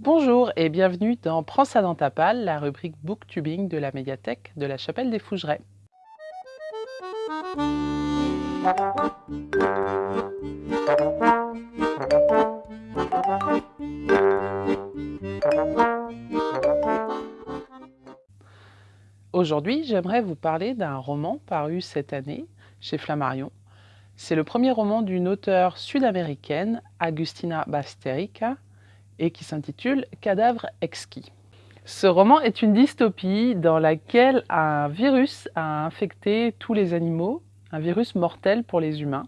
Bonjour et bienvenue dans Prends ça dans ta palle, la rubrique booktubing de la médiathèque de la Chapelle des Fougerets. Aujourd'hui, j'aimerais vous parler d'un roman paru cette année chez Flammarion. C'est le premier roman d'une auteure sud-américaine, Agustina Basterica, et qui s'intitule Cadavre exquis. Ce roman est une dystopie dans laquelle un virus a infecté tous les animaux, un virus mortel pour les humains.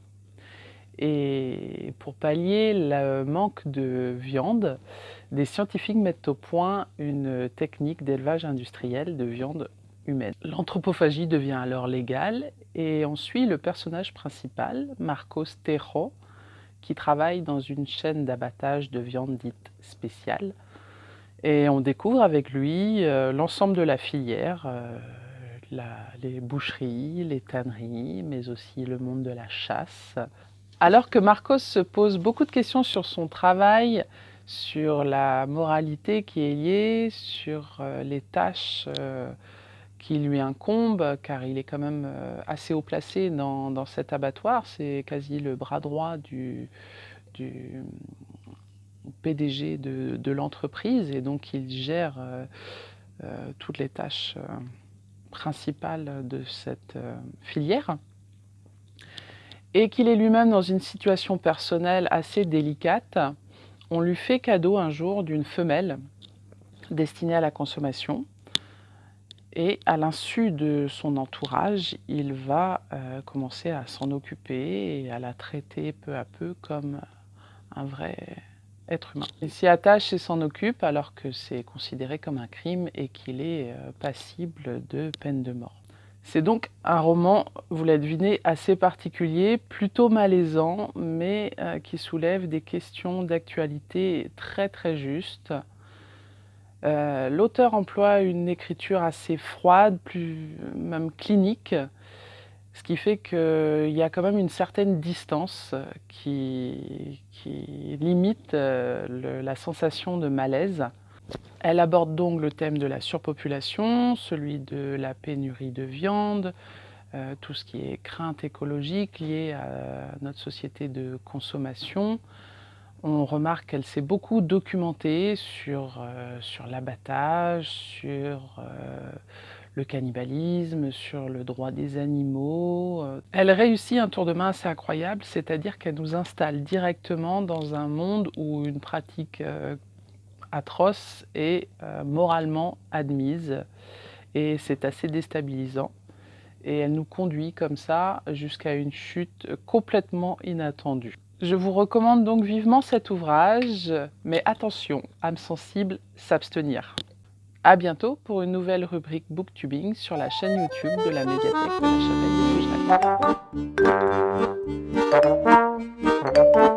Et pour pallier le manque de viande, des scientifiques mettent au point une technique d'élevage industriel de viande humaine. L'anthropophagie devient alors légale et on suit le personnage principal, Marcos Tejo, qui travaille dans une chaîne d'abattage de viande dite spéciale. Et on découvre avec lui euh, l'ensemble de la filière, euh, les boucheries, les tanneries, mais aussi le monde de la chasse. Alors que Marcos se pose beaucoup de questions sur son travail, sur la moralité qui est liée, sur euh, les tâches qui lui incombe, car il est quand même euh, assez haut placé dans, cet abattoir. C'est quasi le bras droit du, PDG de, l'entreprise, et donc il gère euh, euh, toutes les tâches principales de cette filière. Et qu'il est lui-même dans une situation personnelle assez délicate, on lui fait cadeau un jour d'une femelle destinée à la consommation, et à l'insu de son entourage, il va euh, commencer à s'en occuper et à la traiter peu à peu comme un vrai être humain. Il s'y attache et s'en occupe alors que c'est considéré comme un crime et qu'il est euh, passible de peine de mort. C'est donc un roman, vous l'avez deviné, assez particulier, plutôt malaisant, mais euh, qui soulève des questions d'actualité très très justes. Euh, l'auteur emploie une écriture assez froide, plus même clinique, ce qui fait qu'il y a quand même une certaine distance qui, limite euh, la sensation de malaise. Elle aborde donc le thème de la surpopulation, celui de la pénurie de viande, euh, tout ce qui est crainte écologique liée à notre société de consommation, on remarque qu'elle s'est beaucoup documentée sur, euh, sur l'abattage, sur euh, le cannibalisme, sur le droit des animaux. Elle réussit un tour de main assez incroyable, c'est-à-dire qu'elle nous installe directement dans un monde où une pratique euh, atroce est moralement admise et c'est assez déstabilisant. Et elle nous conduit comme ça jusqu'à une chute complètement inattendue. Je vous recommande donc vivement cet ouvrage, mais attention, âme sensible, s'abstenir. A bientôt pour une nouvelle rubrique Booktubing sur la chaîne YouTube de la médiathèque de la Chapelle des